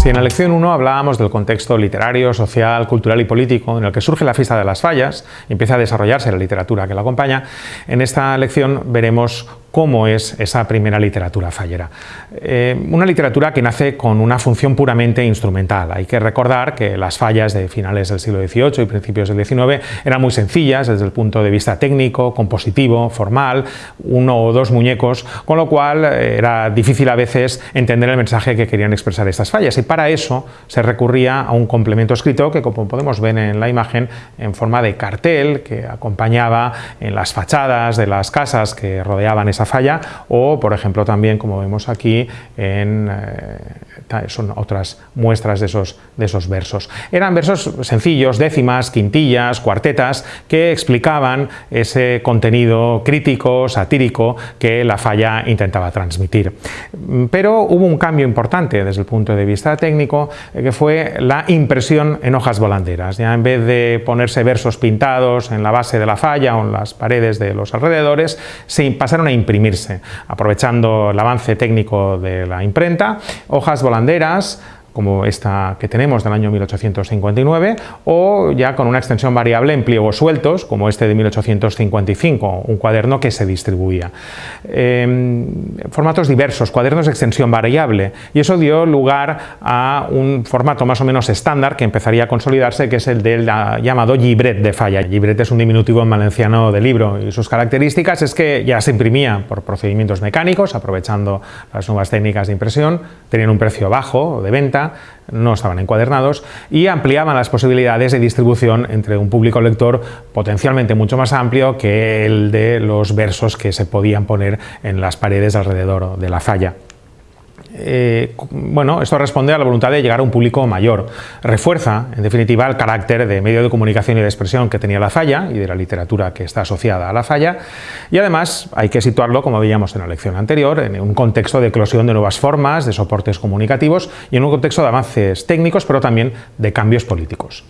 Si en la lección 1 hablábamos del contexto literario, social, cultural y político en el que surge la fiesta de las fallas y empieza a desarrollarse la literatura que la acompaña, en esta lección veremos cómo es esa primera literatura fallera. Eh, una literatura que nace con una función puramente instrumental. Hay que recordar que las fallas de finales del siglo XVIII y principios del XIX eran muy sencillas desde el punto de vista técnico, compositivo, formal, uno o dos muñecos, con lo cual eh, era difícil a veces entender el mensaje que querían expresar estas fallas y para eso se recurría a un complemento escrito que como podemos ver en la imagen en forma de cartel que acompañaba en las fachadas de las casas que rodeaban esa falla o, por ejemplo, también, como vemos aquí, en, eh, son otras muestras de esos, de esos versos. Eran versos sencillos, décimas, quintillas, cuartetas, que explicaban ese contenido crítico, satírico, que la falla intentaba transmitir. Pero hubo un cambio importante desde el punto de vista técnico, eh, que fue la impresión en hojas volanderas. Ya en vez de ponerse versos pintados en la base de la falla o en las paredes de los alrededores, se pasaron a imprimir aprovechando el avance técnico de la imprenta, hojas volanderas, como esta que tenemos del año 1859, o ya con una extensión variable en pliegos sueltos, como este de 1855, un cuaderno que se distribuía. Em, formatos diversos, cuadernos de extensión variable, y eso dio lugar a un formato más o menos estándar que empezaría a consolidarse, que es el del llamado libret de falla. Libret es un diminutivo en valenciano de libro, y sus características es que ya se imprimía por procedimientos mecánicos, aprovechando las nuevas técnicas de impresión, tenían un precio bajo de venta, no estaban encuadernados y ampliaban las posibilidades de distribución entre un público lector potencialmente mucho más amplio que el de los versos que se podían poner en las paredes alrededor de la falla. Eh, bueno, esto responde a la voluntad de llegar a un público mayor. Refuerza, en definitiva, el carácter de medio de comunicación y de expresión que tenía la falla y de la literatura que está asociada a la falla. Y además hay que situarlo, como veíamos en la lección anterior, en un contexto de eclosión de nuevas formas, de soportes comunicativos y en un contexto de avances técnicos, pero también de cambios políticos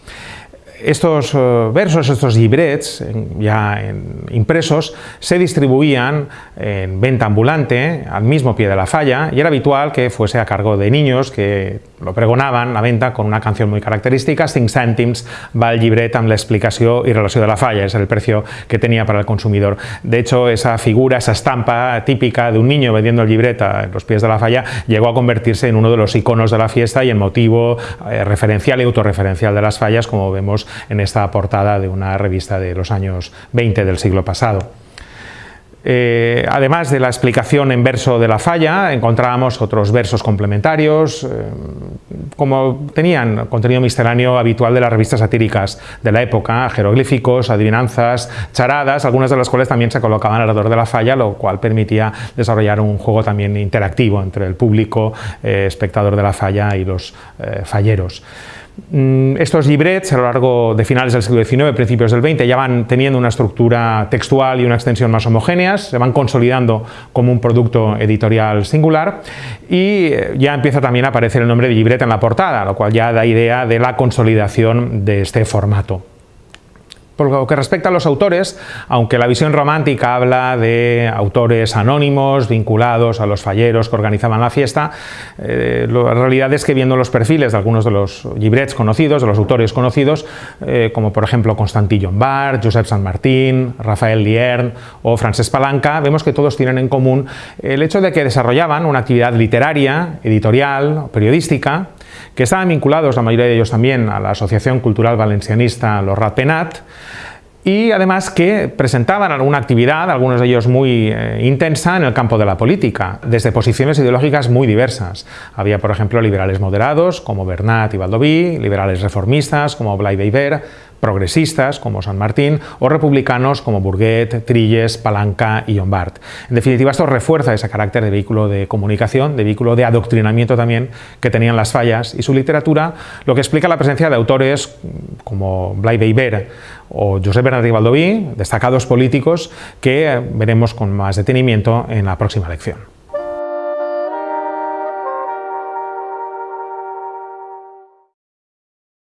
estos eh, versos, estos librets ya impresos, se distribuían en venta ambulante al mismo pie de la falla y era habitual que fuese a cargo de niños que lo pregonaban la venta con una canción muy característica, 5 cèntims va el llibret amb l'explicació i relació de la falla, es el precio que tenía para el consumidor. De hecho, esa figura, esa estampa típica de un niño vendiendo el libret a los pies de la falla llegó a convertirse en uno de los iconos de la fiesta y en motivo eh, referencial y autorreferencial de las fallas, como vemos en esta portada de una revista de los años 20 del siglo pasado. Eh, además de la explicación en verso de la falla, encontrábamos otros versos complementarios, eh, como tenían contenido misceláneo habitual de las revistas satíricas de la época, jeroglíficos, adivinanzas, charadas, algunas de las cuales también se colocaban alrededor de la falla, lo cual permitía desarrollar un juego también interactivo entre el público, eh, espectador de la falla y los falleros. Mm, estos librets a lo largo de finales del siglo XIX, principios del XX, ya van teniendo una estructura textual y una extensión más homogéneas, se van consolidando como un producto editorial singular y eh, ya empieza también a aparecer el nombre de libret en la portada, lo cual ya da idea de la consolidación de este formato. Por lo que respecta a los autores, aunque la visión romántica habla de autores anónimos vinculados a los falleros que organizaban la fiesta, eh, la realidad es que viendo los perfiles de algunos de los librets conocidos, de los autores conocidos, eh, como por ejemplo Constantí Llombart, Josep San Martín, Rafael Liern o Francesc Palanca, vemos que todos tienen en común el hecho de que desarrollaban una actividad literaria, editorial, periodística, que estaban vinculados, la mayoría de ellos también, a la Asociación Cultural Valencianista Los Ratpenat, y además que presentaban alguna actividad, algunos de ellos muy eh, intensa, en el campo de la política, desde posiciones ideológicas muy diversas. Había, por ejemplo, liberales moderados, como Bernat y Baldoví, liberales reformistas, como Blay Beiber, progresistas como San Martín o republicanos como Burguet, Trilles, Palanca y Llombart. En definitiva, esto refuerza ese carácter de vehículo de comunicación, de vehículo de adoctrinamiento también que tenían las fallas y su literatura, lo que explica la presencia de autores como Blay Beiber o Josep Bernat Baldoví, destacados políticos que veremos con más detenimiento en la próxima lección.